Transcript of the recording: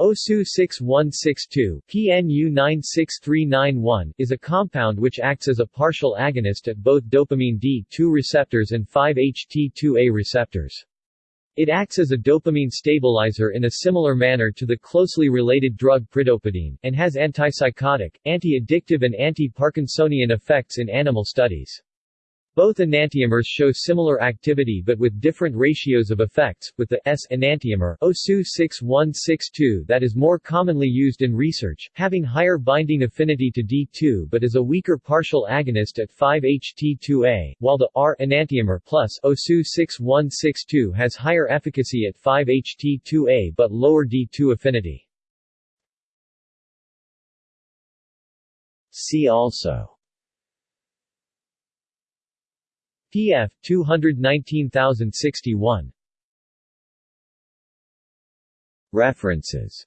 OSU 6162 PNU 96391 is a compound which acts as a partial agonist at both dopamine D2 receptors and 5-HT2A receptors. It acts as a dopamine stabilizer in a similar manner to the closely related drug pridopidine, and has antipsychotic, anti-addictive and anti-Parkinsonian effects in animal studies. Both enantiomers show similar activity but with different ratios of effects, with the S enantiomer OSU 6162 that is more commonly used in research, having higher binding affinity to D2 but is a weaker partial agonist at 5-HT2A, while the R enantiomer plus OSU 6162 has higher efficacy at 5-HT2A but lower D2 affinity. See also PF 219061 References